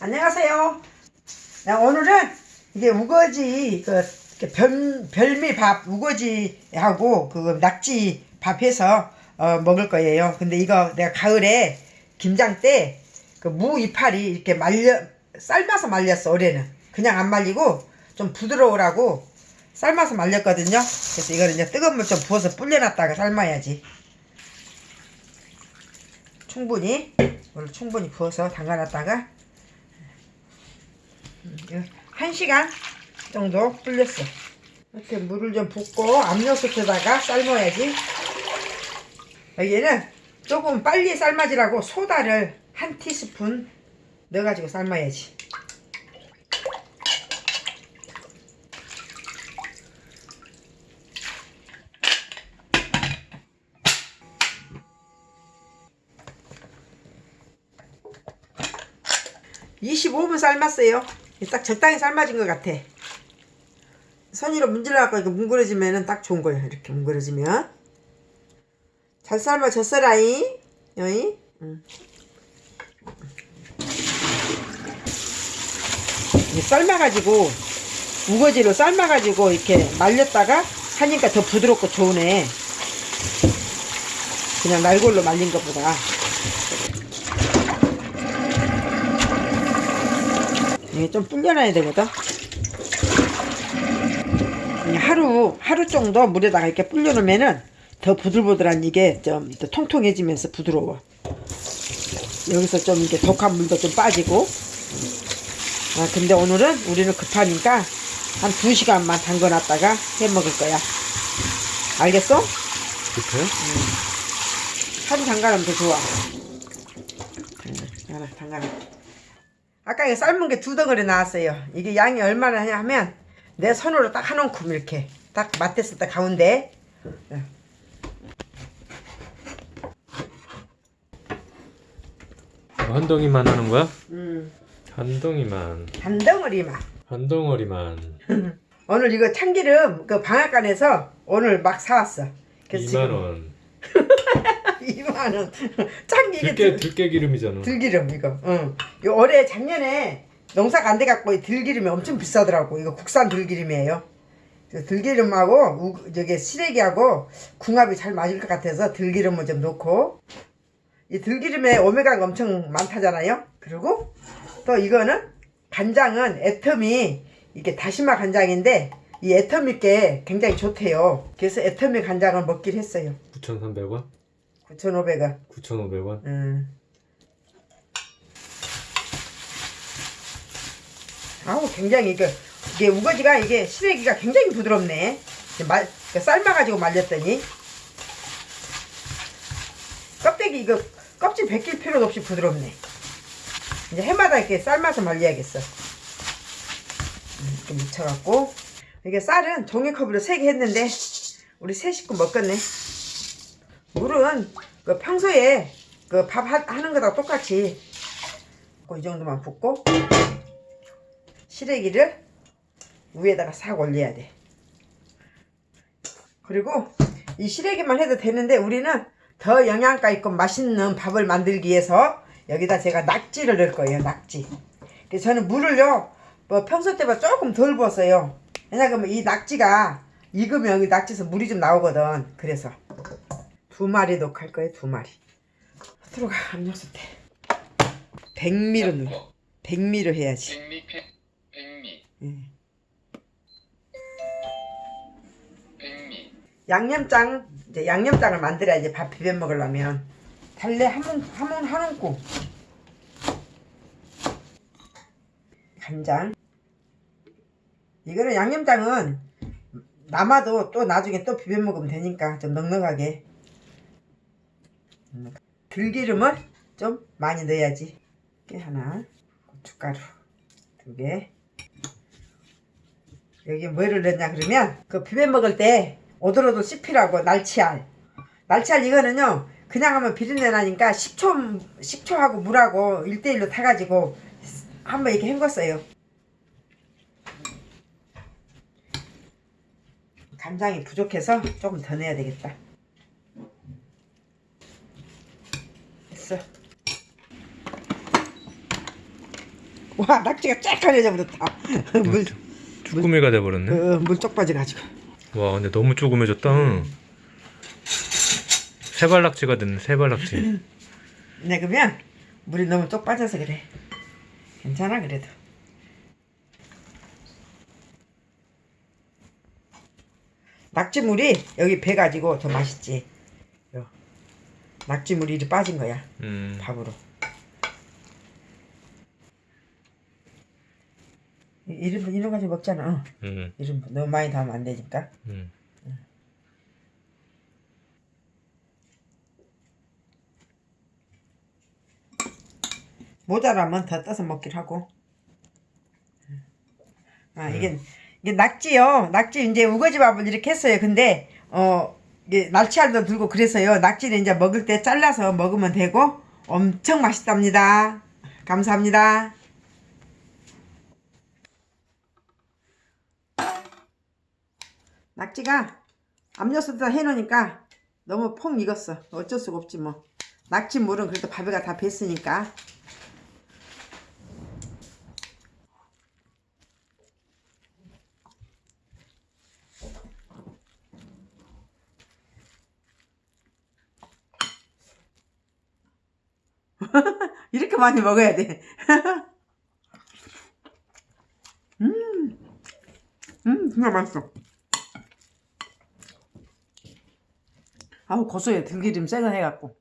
안녕하세요. 나 오늘은 이게 우거지 그 별, 별미밥 우거지하고 그 낙지 밥해서 어, 먹을 거예요. 근데 이거 내가 가을에 김장 때 그 무 이파리 이렇게 말려 삶아서 말렸어 올해는 그냥 안 말리고 좀 부드러우라고 삶아서 말렸거든요. 그래서 이거를 이제 뜨거운 물 좀 부어서 불려놨다가 삶아야지. 충분히 물을 충분히 부어서 담가놨다가 음, 한 시간 정도 불렸어. 이렇게 물을 좀 붓고 압력솥에다가 삶아야지. 여기에는 조금 빨리 삶아지라고 소다를 한 티스푼 넣어가지고 삶아야지. (25분) 삶았어요 딱 적당히 삶아진 것 같아. 손으로 문질러갖고 이렇게 뭉그러지면은 딱 좋은 거예요. 이렇게 뭉그러지면. 잘 삶아졌어라잉 여이. 응. 삶아가지고 우거지로 삶아가지고 이렇게 말렸다가 하니까 더 부드럽고 좋으네. 그냥 날골로 말린 것보다 이게 좀 불려놔야 되거든? 하루 하루 정도 물에다가 이렇게 불려놓으면은 더 부들부들한 이게 좀 통통해지면서 부드러워. 여기서 좀 이렇게 독한 물도 좀 빠지고. 아 근데 오늘은 우리는 급하니까 한 2시간만 담궈놨다가 해 먹을 거야. 알겠어? 그렇게? 하루 담가놓으면 더 좋아. 응, 알아 담가놔 아까 이거 삶은 게 두 덩어리 나왔어요. 이게 양이 얼마나 하냐 하면 내 손으로 딱 한 움큼 이렇게 딱 맞댔을 때 가운데. 응. 한 덩이만 하는 거야? 음, 한 덩이만. 한 덩어리만. 한 덩어리만. 오늘 이거 참기름 그 방앗간에서 오늘 막 사왔어. 그래서 2만원 2만원. 참기 이게 들깨 들, 들깨 기름이잖아 들기름 이거. 응. 요 올해 작년에 농사가 안 돼갖고 이 들기름이 엄청 비싸더라고. 이거 국산 들기름이에요. 들기름하고 우, 저기 시래기하고 궁합이 잘 맞을 것 같아서 들기름을 좀 넣고 이 들기름에 오메가가 엄청 많다잖아요. 그리고 또 이거는 간장은 애텀이 이게 다시마 간장인데 이 애텀있게 굉장히 좋대요. 그래서 애텀이 간장을 먹기로 했어요. 9,300원? 9,500원. 9,500원? 음. 아우 굉장히 이게 이게 우거지가 이게 시래기가 굉장히 부드럽네. 이제 말 삶아가지고 말렸더니 껍데기 이거 껍질 벗길 필요도 없이 부드럽네. 이제 해마다 이렇게 삶아서 말려야겠어. 음, 이렇게 묻혀갖고 이게 쌀은 종이컵으로 3개 했는데 우리 세 식구 먹겠네. 물은 그 평소에 그 밥 하는 거랑 똑같이 그이 정도만 붓고 시래기를 위에다가 싹 올려야 돼. 그리고 이 시래기만 해도 되는데 우리는 더 영양가 있고 맛있는 밥을 만들기 위해서 여기다 제가 낙지를 넣을 거예요. 낙지. 그래서 저는 물을요. 뭐 평소 때보다 조금 덜 부었어요. 왜냐하면 이 낙지가 익으면 여기 낙지에서 물이 좀 나오거든. 그래서 두 마리 넣을 거예요. 두 마리. 들어가 압력솥에. 백미로 넣어. 백미로 해야지. 백미 백 백미 음. 백미 양념장 이제 양념장을 만들어야지 밥 비벼 먹으려면 달래 한문 한문 한 움큼 간장 이거는 양념장은 남아도 또 나중에 또 비벼 먹으면 되니까 좀 넉넉하게 들기름을 좀 많이 넣어야지. 깨 하나 고춧가루 두 개. 여기 뭐를 넣냐 그러면 그 비벼 먹을 때 오돌오돌 씹히라고 날치알. 날치알 이거는요 그냥 하면 비린내 나니까 식초 식초하고 물하고 1대1로 타가지고 한번 이렇게 헹궜어요. 간장이 부족해서 조금 더 넣어야 되겠다 됐어 와 낙지가 쫙가려져 버렸다. 물, 쭈꾸미가 돼버렸네. 어, 물쪽 빠져가지고. 와 근데 너무 조그매졌다. 세발낙지가 됐네 세발낙지. 네 그러면 물이 너무 쪽 빠져서 그래. 괜찮아 그래도. 낙지물이 여기 배 가지고 더 맛있지. 요. 낙지물이 이리 빠진 거야 음. 밥으로. 이- 이런 분 이런 가지 먹잖아. 어. 음. 이런 분 너무 많이 담으면 안 되니까. 음. 모자라면 더 떠서 먹기로 하고. 아 이게 이게 낙지요. 낙지 이제 우거지 밥을 이렇게 했어요. 근데 어 날치알도 들고 그래서요. 낙지는 이제 먹을 때 잘라서 먹으면 되고 엄청 맛있답니다. 감사합니다. 낙지가 압력솥에다 해놓으니까 너무 폭 익었어. 어쩔 수가 없지 뭐. 낙지 물은 그래도 밥에가 다 뱄으니까. 이렇게 많이 먹어야 돼. 음, 음, 진짜 맛있어. 아우 고소해 들기름 세거 해갖고.